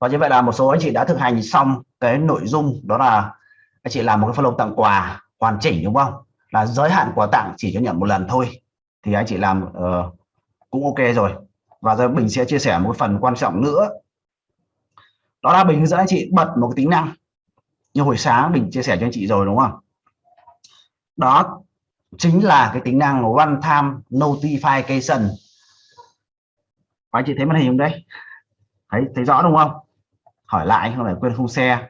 và như vậy là một số anh chị đã thực hành xong cái nội dung đó là anh chị làm một cái follow tặng quà hoàn chỉnh đúng không? Là giới hạn quà tặng chỉ cho nhận một lần thôi. Thì anh chị làm uh, cũng ok rồi. Và giờ mình sẽ chia sẻ một phần quan trọng nữa. Đó là mình hướng dẫn anh chị bật một cái tính năng. Như hồi sáng mình chia sẻ cho anh chị rồi đúng không? Đó chính là cái tính năng one time notification anh chị thấy màn hình không đấy thấy thấy rõ đúng không? Hỏi lại không phải quên không xe.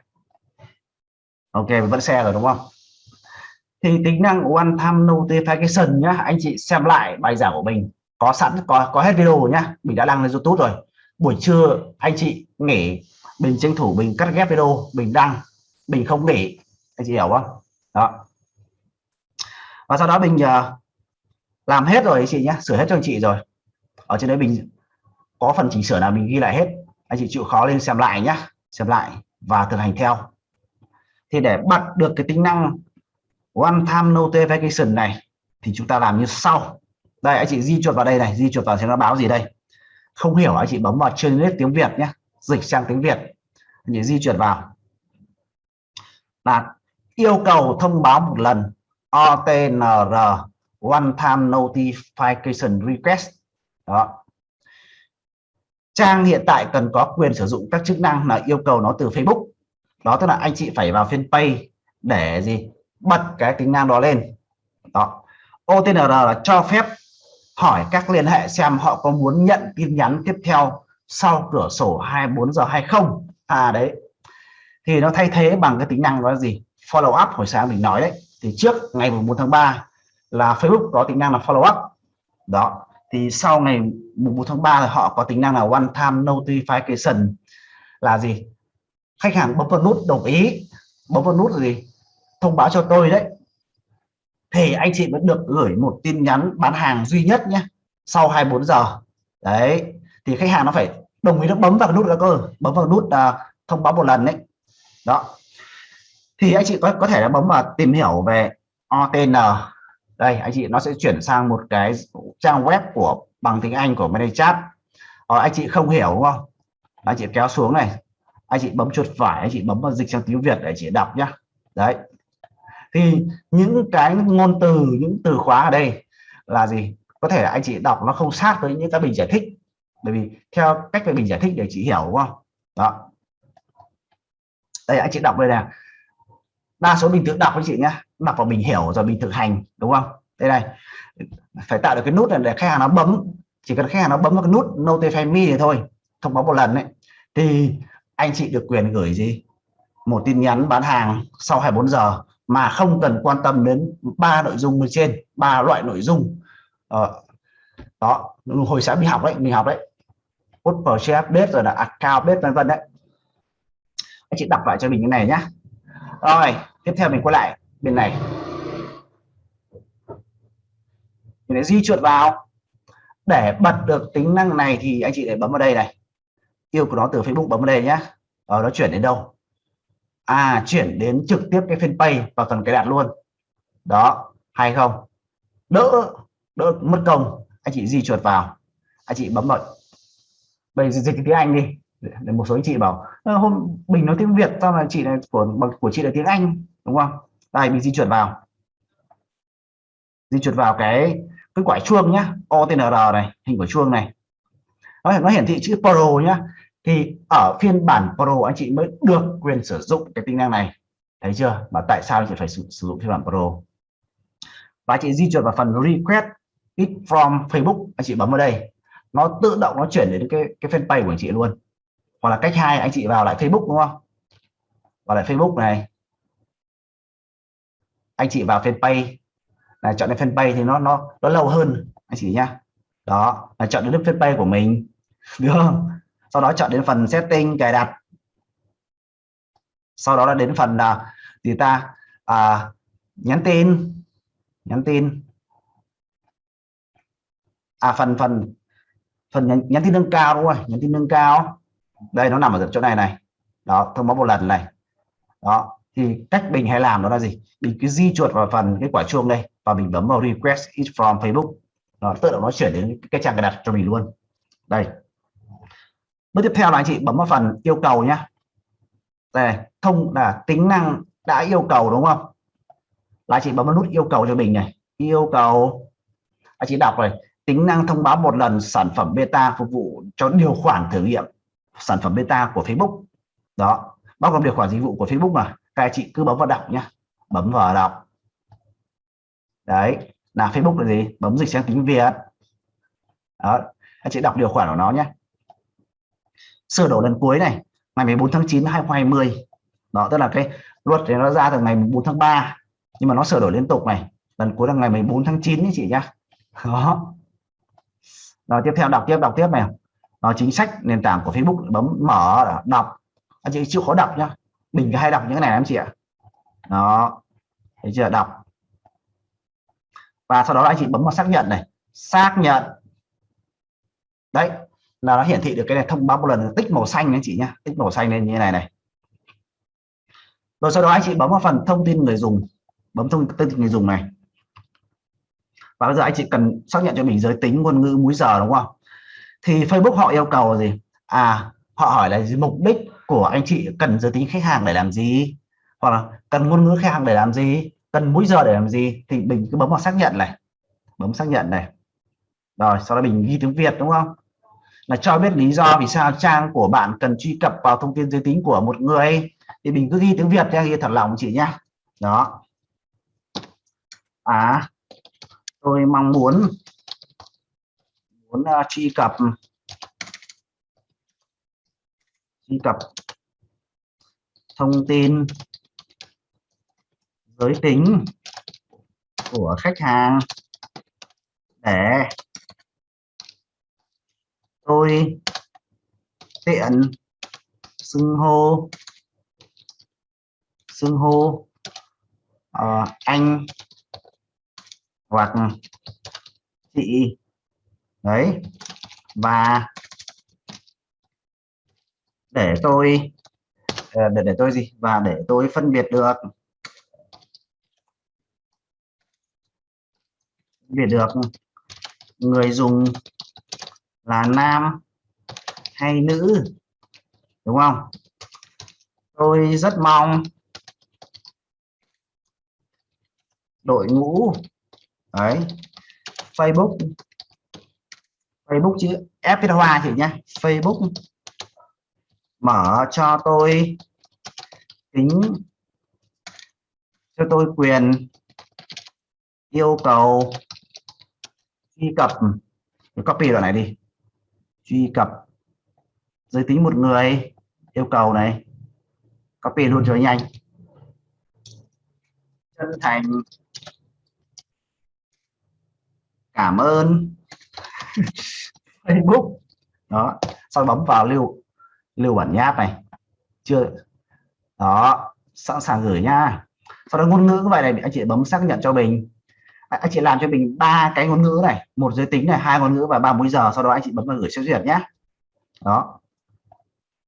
Ok vẫn xe rồi đúng không? Thì tính năng one time notification nhá anh chị xem lại bài giảng của mình. Có sẵn có có hết video nhá. Mình đã đăng lên youtube rồi. Buổi trưa anh chị nghỉ mình tranh thủ mình cắt ghép video mình đăng mình không nghỉ. Anh chị hiểu không? Đó. Và sau đó mình uh, làm hết rồi anh chị nhé sửa hết cho anh chị rồi. Ở trên đấy mình có phần chỉnh sửa nào mình ghi lại hết anh chị chịu khó lên xem lại nhé xem lại và thực hành theo. Thì để bật được cái tính năng one time notification này thì chúng ta làm như sau. Đây, anh chị di chuột vào đây này, di chuột vào xem nó báo gì đây. Không hiểu, anh chị bấm vào translate tiếng Việt nhé dịch sang tiếng Việt. Anh chị di chuyển vào. Là yêu cầu thông báo một lần OTNR one time notification request. Đó trang hiện tại cần có quyền sử dụng các chức năng là yêu cầu nó từ Facebook. Đó tức là anh chị phải vào fanpage để gì? Bật cái tính năng đó lên. Đó. OTNR là cho phép hỏi các liên hệ xem họ có muốn nhận tin nhắn tiếp theo sau cửa sổ 24 giờ hay không. À đấy. Thì nó thay thế bằng cái tính năng đó là gì? Follow up hồi sáng mình nói đấy. Thì trước, ngày 4 tháng 3 là Facebook có tính năng là follow up. Đó thì sau ngày 1 tháng 3 là họ có tính năng là one time notification là gì? Khách hàng bấm vào nút đồng ý. Bấm vào nút gì? Thông báo cho tôi đấy. Thì anh chị vẫn được gửi một tin nhắn bán hàng duy nhất nhé sau 24 giờ. Đấy thì khách hàng nó phải đồng ý nó bấm vào cái nút đó cơ. Bấm vào nút uh, thông báo một lần đấy. Đó. Thì anh chị có có thể là bấm vào tìm hiểu về OTN đây anh chị nó sẽ chuyển sang một cái trang web của bằng tiếng Anh của ManyChat. Ờ, anh chị không hiểu đúng không? Anh chị kéo xuống này. Anh chị bấm chuột phải anh chị bấm vào dịch sang tiếng Việt để chị đọc nhá. Đấy. Thì những cái ngôn từ những từ khóa ở đây là gì? Có thể anh chị đọc nó không sát với những cái bình giải thích. Bởi vì theo cách mình giải thích để chị hiểu đúng không? Đó. Đây anh chị đọc đây nè đa số mình tự đọc với chị nhé đọc vào mình hiểu rồi mình thực hành đúng không? Đây này. Phải tạo được cái nút này để khách hàng nó bấm. Chỉ cần khách hàng nó bấm vào cái nút notify me thì thôi thông báo một lần đấy thì anh chị được quyền gửi gì? Một tin nhắn bán hàng sau 24 giờ mà không cần quan tâm đến ba nội dung bên trên ba loại nội dung. Ờ, đó hồi sáng mình học đấy mình học đấy. Put purchase update rồi là account update vân vân đấy. Anh chị đọc lại cho mình cái này nhá. Rồi tiếp theo mình quay lại bên này. Mình lại di chuột vào. Để bật được tính năng này thì anh chị để bấm vào đây này. Yêu của nó từ Facebook bấm vào đây nhá. Rồi nó chuyển đến đâu? À chuyển đến trực tiếp cái fanpage vào phần cái đặt luôn. Đó, hay không? Đỡ đỡ mất công. Anh chị di chuột vào. Anh chị bấm vào. Bây giờ dịch tiếng Anh đi. Để một số anh chị bảo ờ, hôm mình nói tiếng Việt, sao là chị này của của chị là tiếng Anh? Đúng không? Đây mình di chuyển vào. Di chuyển vào cái cái quả chuông nhá. OTNR này hình quả chuông này. Nó, nó hiển thị chữ Pro nhá. Thì ở phiên bản Pro anh chị mới được quyền sử dụng cái tính năng này. Thấy chưa? Mà tại sao anh chị phải sử, sử dụng phiên bản Pro? Và chị di chuyển vào phần request it from Facebook. Anh chị bấm vào đây. Nó tự động nó chuyển đến cái cái fanpage của anh chị luôn. Hoặc là cách hai anh chị vào lại Facebook đúng không? Vào lại Facebook này anh chị vào fanpage. Là chọn đến fanpage thì nó nó nó lâu hơn anh chị nhá. Đó là chọn đến lớp fanpage của mình. Được không? Sau đó chọn đến phần setting cài đặt. Sau đó là đến phần là gì ta? À, nhắn tin. Nhắn tin. À phần phần phần nhắn, nhắn tin nâng cao đúng không? Nhắn tin nâng cao. Đây nó nằm ở chỗ này này. Đó thông báo một lần này. Đó thì cách mình hay làm đó là gì? Mình cứ di chuột vào phần cái quả chuông đây và mình bấm vào request it from Facebook. Nó tự động nó chuyển đến cái trang cài đặt cho mình luôn. Đây. Bước tiếp theo là anh chị bấm vào phần yêu cầu nhé đây, thông là tính năng đã yêu cầu đúng không? Là chị bấm vào nút yêu cầu cho mình này. Yêu cầu. Anh chị đọc rồi tính năng thông báo một lần sản phẩm beta phục vụ cho điều khoản thử nghiệm sản phẩm beta của Facebook. Đó. Bao gồm điều khoản dịch vụ của Facebook mà các chị cứ bấm vào đọc nhá. Bấm vào đọc. Đấy là Facebook là gì? Bấm dịch sang tiếng Việt. Đó anh chị đọc điều khoản của nó nhé sửa đổi lần cuối này, ngày 14 tháng 9 2020 đó, tức là cái luật thì nó ra từ ngày 4 tháng 3 nhưng mà nó sửa đổi liên tục này. Lần cuối là ngày 14 tháng 9 chị nhá. Đó. Rồi, tiếp theo đọc tiếp đọc tiếp này. Nó chính sách nền tảng của Facebook, bấm mở, đọc. Anh chị chịu khó đọc nhá mình hay đọc những cái này em chị ạ. Đó. Thấy chưa? Đọc. Và sau đó anh chị bấm vào xác nhận này. Xác nhận. Đấy. Là nó hiển thị được cái này thông báo một lần tích màu xanh anh chị nhá. Tích màu xanh lên như thế này này. Rồi sau đó anh chị bấm vào phần thông tin người dùng. Bấm thông tin người dùng này. Và bây giờ anh chị cần xác nhận cho mình giới tính, ngôn ngữ, múi giờ, đúng không? Thì Facebook họ yêu cầu gì? À họ hỏi là gì? mục đích của anh chị cần giới tính khách hàng để làm gì? Hoặc là cần ngôn ngữ khách hàng để làm gì? Cần múi giờ để làm gì? Thì mình cứ bấm vào xác nhận này. Bấm xác nhận này. Rồi sau đó mình ghi tiếng Việt đúng không? Là cho biết lý do vì sao trang của bạn cần truy cập vào thông tin giới tính của một người. Thì mình cứ ghi tiếng Việt nha ghi thật lòng chị nhá đó. À tôi mong muốn muốn uh, truy cập truy cập thông tin giới tính của khách hàng để tôi tiện xưng hô xưng hô uh, anh hoặc chị. Đấy và để tôi Ờ, để để tôi gì? Và để tôi phân biệt được. Biệt được người dùng là nam hay nữ, đúng không? Tôi rất mong đội ngũ ấy Facebook Facebook chữ F hoa chị nhé Facebook mở cho tôi. Tính cho tôi quyền yêu cầu truy cập. Copy đoạn này đi. Truy cập. Giới tính một người. Yêu cầu này. Copy luôn cho nhanh. Chân thành. Cảm ơn. Facebook. Đó. Sau bấm vào lưu lưu bản nháp này. Chưa. Đó sẵn sàng gửi nha. Sau đó ngôn ngữ vậy này anh chị bấm xác nhận cho mình. Anh chị làm cho mình ba cái ngôn ngữ này một giới tính này hai ngôn ngữ và ba múi giờ sau đó anh chị bấm vào gửi xét duyệt nhé đó.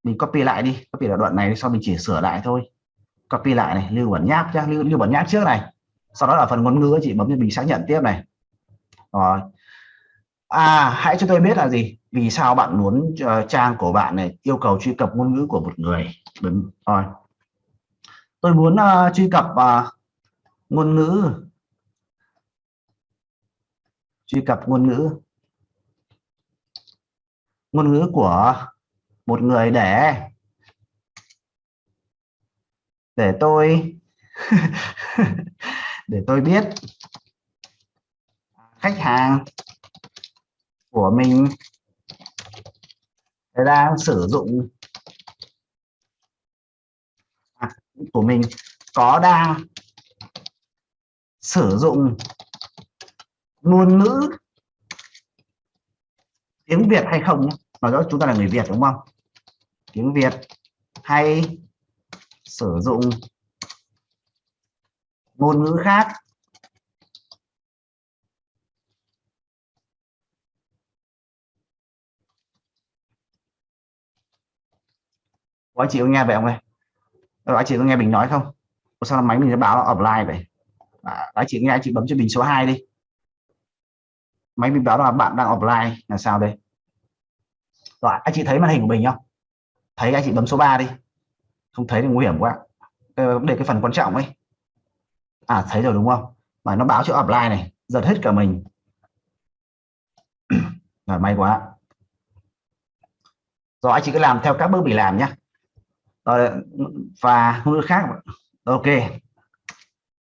Mình copy lại đi copy là đoạn này sau mình chỉ sửa lại thôi. Copy lại này lưu bản nháp nhá lưu, lưu bản nháp trước này. Sau đó là phần ngôn ngữ chị bấm cho mình xác nhận tiếp này. Rồi à hãy cho tôi biết là gì? Vì sao bạn muốn uh, trang của bạn này yêu cầu truy cập ngôn ngữ của một người? Đúng rồi. Tôi muốn uh, truy cập uh, ngôn ngữ. Truy cập ngôn ngữ. Ngôn ngữ của một người để để tôi để tôi biết. Khách hàng của mình. Đang sử dụng à, của mình. Có đang sử dụng ngôn ngữ tiếng Việt hay không nói rõ chúng ta là người Việt đúng không? Tiếng Việt hay sử dụng ngôn ngữ khác? Có anh chị có nghe vậy không ơi anh chị có nghe mình nói không? Sao máy mình nó báo offline vậy? Dạ, à, anh chị nghe anh chị bấm cho mình số 2 đi. Máy mình báo là bạn đang offline là sao đây? Rồi anh chị thấy màn hình của mình không? Thấy anh chị bấm số 3 đi. Không thấy thì nguy hiểm quá. Để cái phần quan trọng ấy. À thấy rồi đúng không? Mà nó báo cho offline này giật hết cả mình. Rồi may quá. Rồi anh chị cứ làm theo các bước bị làm nhé rồi và ngôn ngữ khác. Ok.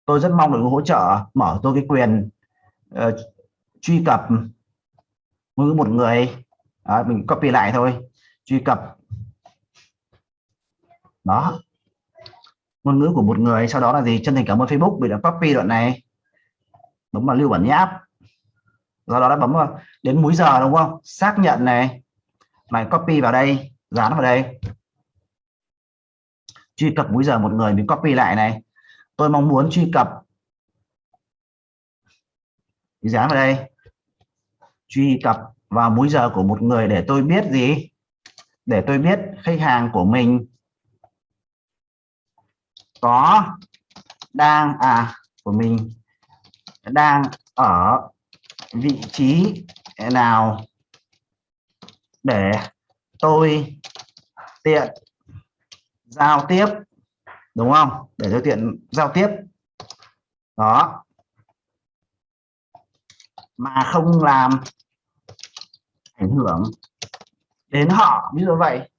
Tôi rất mong được hỗ trợ mở tôi cái quyền uh, truy cập ngôn ngữ một người. Đó, mình copy lại thôi. Truy cập. Đó. Ngôn ngữ của một người sau đó là gì? Chân thành cảm ơn Facebook vì đã copy đoạn này. Bấm vào lưu bản nháp do đó đã bấm vào đến múi giờ đúng không? Xác nhận này. Mày copy vào đây dán vào đây truy cập múi giờ một người mình copy lại này. Tôi mong muốn truy cập. Dán vào đây. Truy cập vào múi giờ của một người để tôi biết gì? Để tôi biết khách hàng của mình có đang à của mình đang ở vị trí nào để tôi tiện giao tiếp đúng không? Để cho tiện giao tiếp. Đó. Mà không làm ảnh hưởng đến họ ví dụ vậy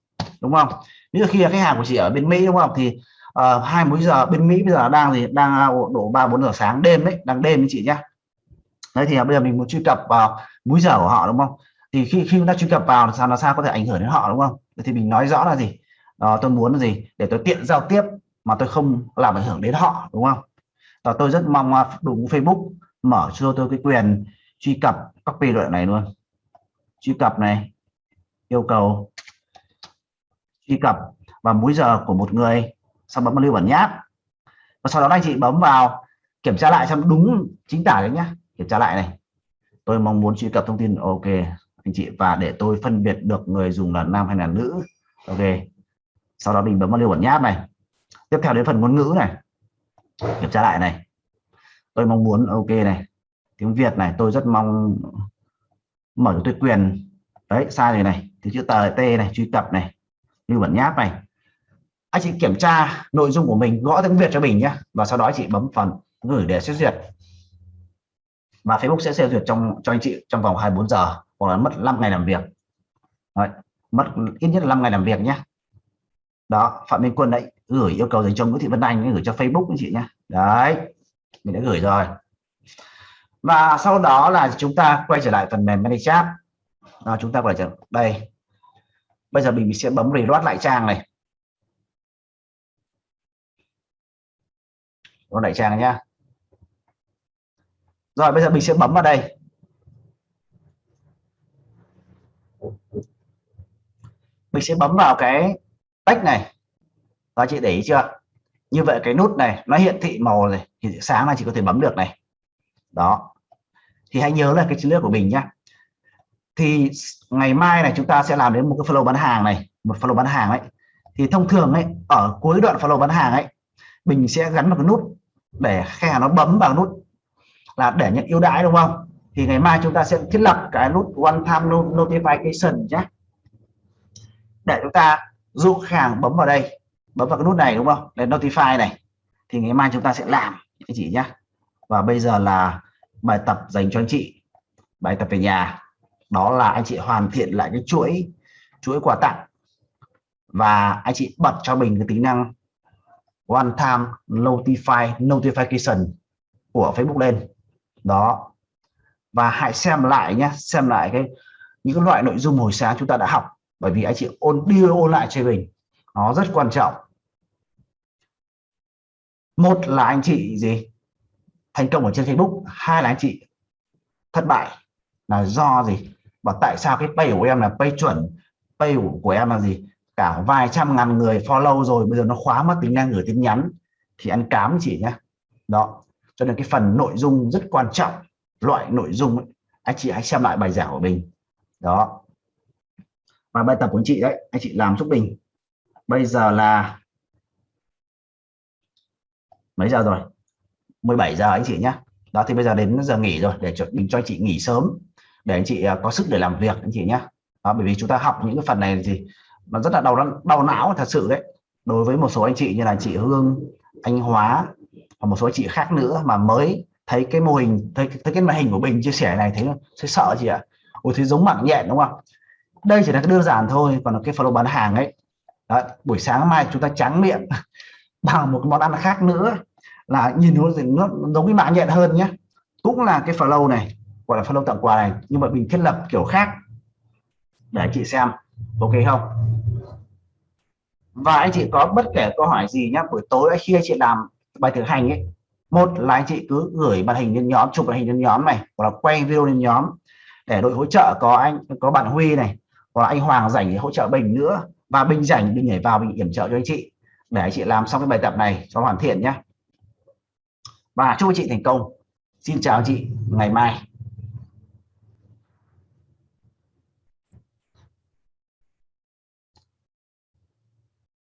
đúng không? Ví dụ khi là khách hàng của chị ở bên Mỹ đúng không? Thì uh, hai múi giờ bên Mỹ bây giờ đang gì? Đang à, độ ba bốn giờ sáng đêm đấy đang đêm chị nhá. Đấy thì bây giờ mình muốn truy cập vào múi giờ của họ đúng không? Thì khi khi chúng ta truy cập vào sao nó sao có thể ảnh hưởng đến họ đúng không? Thì mình nói rõ là gì? Đó, tôi muốn gì? Để tôi tiện giao tiếp mà tôi không làm ảnh hưởng đến họ đúng không? Và tôi rất mong à, đủ Facebook mở cho tôi cái quyền truy cập copy đoạn này luôn. Truy cập này yêu cầu truy cập và múi giờ của một người sau bấm vào lưu bản nháp. Và sau đó anh chị bấm vào kiểm tra lại xem đúng chính tả đấy nhá. Kiểm tra lại này. Tôi mong muốn truy cập thông tin. Ok anh chị. Và để tôi phân biệt được người dùng là nam hay là nữ. Ok sau đó mình bấm vào lưu bản nháp này. Tiếp theo đến phần ngôn ngữ này. Kiểm tra lại này. Tôi mong muốn ok này. Tiếng Việt này tôi rất mong mở cho tôi quyền. Đấy sai rồi này. Thì chữ tờ t này truy cập này. Lưu bản nháp này. Anh chị kiểm tra nội dung của mình gõ tiếng Việt cho mình nhé. Và sau đó chị bấm phần gửi để xét duyệt. Và Facebook sẽ xét duyệt trong cho anh chị trong vòng 24 giờ hoặc là mất 5 ngày làm việc. Đấy, mất ít nhất là 5 ngày làm việc nhé đó Phạm Minh Quân đấy gửi yêu cầu dành cho Nguyễn Thị Vân Anh gửi cho Facebook anh chị nhé đấy mình đã gửi rồi. Và sau đó là chúng ta quay trở lại phần mềm manychat chat. À, chúng ta quay trở đây bây giờ mình sẽ bấm reload lại trang này. Nó lại trang nhá. Rồi bây giờ mình sẽ bấm vào đây. Mình sẽ bấm vào cái tách này và chị để ý chưa? Như vậy cái nút này nó hiện thị màu này, thì sáng là chị có thể bấm được này. Đó. Thì hãy nhớ là cái chiến lược của mình nhá. Thì ngày mai này chúng ta sẽ làm đến một cái flow bán hàng này một flow bán hàng ấy. Thì thông thường ấy ở cuối đoạn flow bán hàng ấy mình sẽ gắn một cái nút để khách hàng nó bấm vào nút là để nhận ưu đãi đúng không? Thì ngày mai chúng ta sẽ thiết lập cái nút one time notification nhé để chúng ta du khách hàng bấm vào đây, bấm vào cái nút này, đúng không? Để notify này. Thì ngày mai chúng ta sẽ làm anh chị nhé và bây giờ là bài tập dành cho anh chị. Bài tập về nhà. Đó là anh chị hoàn thiện lại cái chuỗi chuỗi quà tặng. Và anh chị bật cho mình cái tính năng one time notify, notification của Facebook lên. Đó. Và hãy xem lại nhé xem lại cái, những cái loại nội dung hồi sáng chúng ta đã học bởi vì anh chị ôn đưa ôn lại cho mình. Nó rất quan trọng. Một là anh chị gì? Thành công ở trên Facebook. Hai là anh chị thất bại là do gì? Và tại sao cái pay của em là pay chuẩn? Pay của em là gì? Cả vài trăm ngàn người follow rồi bây giờ nó khóa mất tính năng gửi tin nhắn thì ăn cám chị nhé đó. Cho nên cái phần nội dung rất quan trọng. Loại nội dung ấy, anh chị hãy xem lại bài giảng của mình. Đó và bài tập của anh chị đấy anh chị làm giúp mình bây giờ là mấy giờ rồi? 17 giờ anh chị nhé đó thì bây giờ đến giờ nghỉ rồi để cho mình cho anh chị nghỉ sớm để anh chị à, có sức để làm việc anh chị nhé đó, bởi vì chúng ta học những cái phần này gì nó rất là đau đau não thật sự đấy. Đối với một số anh chị như là chị Hương anh Hóa và một số anh chị khác nữa mà mới thấy cái mô hình thấy, thấy cái màn hình của Bình chia sẻ này thấy sẽ sợ chị ạ. Ôi thế giống mạng nhện đúng không đây chỉ là cái đơn giản thôi còn cái flow bán hàng ấy. Đó, buổi sáng mai chúng ta trắng miệng bằng một món ăn khác nữa là nhìn nó, nó giống cái mạng nhện hơn nhé. Cũng là cái flow này gọi là flow tặng quà này nhưng mà mình thiết lập kiểu khác. Để anh chị xem ok không? Và anh chị có bất kể câu hỏi gì nhé buổi tối khi anh chị làm bài thực hành ấy một là anh chị cứ gửi màn hình lên nhóm chụp màn hình lên nhóm này hoặc là quay video lên nhóm để đội hỗ trợ có anh có bạn Huy này hoặc là anh Hoàng rảnh để hỗ trợ Bình nữa. Và Bình rảnh, Bình nhảy vào, Bình yểm trợ cho anh chị. Để anh chị làm xong cái bài tập này cho hoàn thiện nhé. Và chúc anh chị thành công. Xin chào chị. Ngày mai.